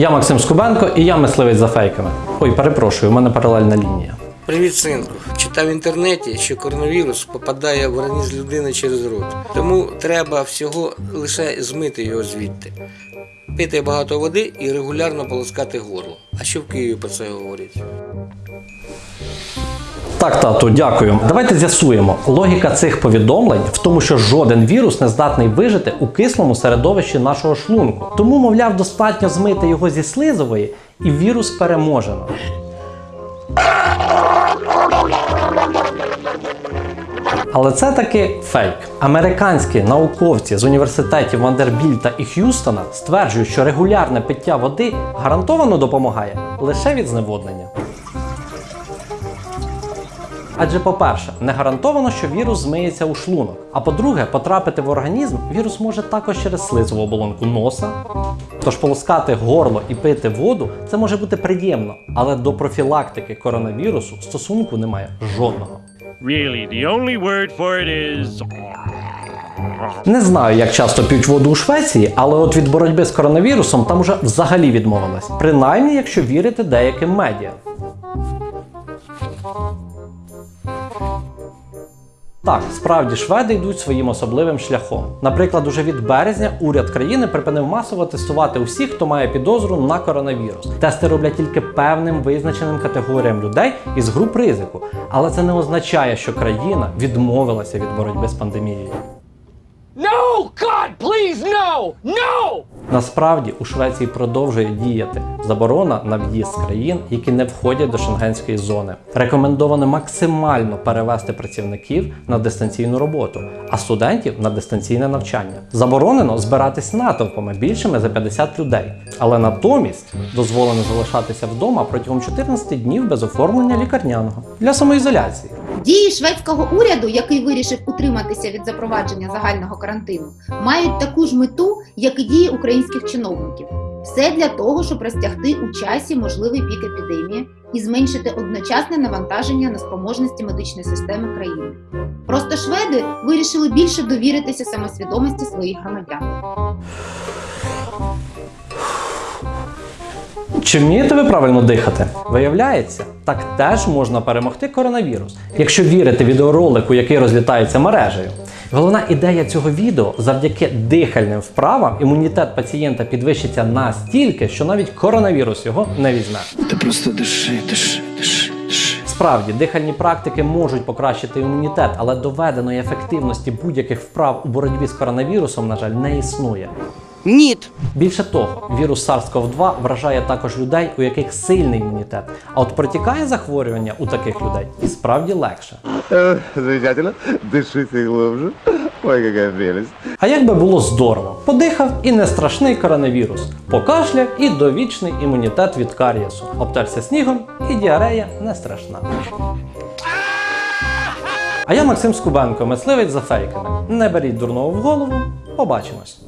Я Максим Скубенко і я мисливець за фейками. Ой, перепрошую, у мене паралельна лінія. Привіт, синку. Читав в інтернеті, що коронавірус попадає в організм людини через рот. Тому треба всього лише змити його звідти. Пити багато води і регулярно полоскати горло. А що в Києві про це говорять? Так, тату, дякую. Давайте з'ясуємо. Логіка цих повідомлень в тому, що жоден вірус не здатний вижити у кислому середовищі нашого шлунку. Тому, мовляв, достатньо змити його зі слизової, і вірус переможено. Але це таки фейк. Американські науковці з університетів Вандербільта і Х'юстона стверджують, що регулярне пиття води гарантовано допомагає лише від зневоднення. Адже, по-перше, не гарантовано, що вірус змиється у шлунок. А по-друге, потрапити в організм вірус може також через слизову оболонку носа. Тож полоскати горло і пити воду це може бути приємно, але до профілактики коронавірусу стосунку немає жодного. Really, the only word for it is. Не знаю, як часто п'ють воду у Швеції, але от від боротьби з коронавірусом там уже взагалі відмовились. Принаймні, якщо вірити деяким медіа. Так, справді шведи йдуть своїм особливим шляхом. Наприклад, уже від березня уряд країни припинив масово тестувати усіх, хто має підозру на коронавірус. Тести роблять тільки певним визначеним категоріям людей із груп ризику. Але це не означає, що країна відмовилася від боротьби з пандемією. No! God, please, no! No! Насправді у Швеції продовжує діяти заборона на в'їзд з країн, які не входять до шенгенської зони. Рекомендовано максимально перевести працівників на дистанційну роботу, а студентів на дистанційне навчання. Заборонено збиратись натовпами більшими за 50 людей, але натомість дозволено залишатися вдома протягом 14 днів без оформлення лікарняного для самоізоляції. Дії шведського уряду, який вирішив утриматися від запровадження загального карантину, мають таку ж мету, як і дії українських чиновників. Все для того, щоб розтягти у часі можливий пік епідемії і зменшити одночасне навантаження на спроможності медичної системи країни. Просто шведи вирішили більше довіритися самосвідомості своїх громадян. Чи вмієте ви правильно дихати? Виявляється, так теж можна перемогти коронавірус, якщо вірити відеоролику, який розлітається мережею. Головна ідея цього відео завдяки дихальним вправам імунітет пацієнта підвищиться настільки, що навіть коронавірус його не візьме. Ти просто диши, диши, диши, диши. Справді, дихальні практики можуть покращити імунітет, але доведеної ефективності будь-яких вправ у боротьбі з коронавірусом, на жаль, не існує. Ніт. Більше того, вірус SARS-CoV-2 вражає також людей, у яких сильний імунітет. А от протікає захворювання у таких людей і справді легше. Э, Замечательно. Дышите глубже. Ой, какая прелесть. А як би було здорово, подихав і не страшний коронавірус, покашляв і довічний імунітет від карієсу, обтерся снігом і діарея не страшна. А я Максим Скубенко, мисливець за фейками. Не беріть дурного в голову. Побачимось.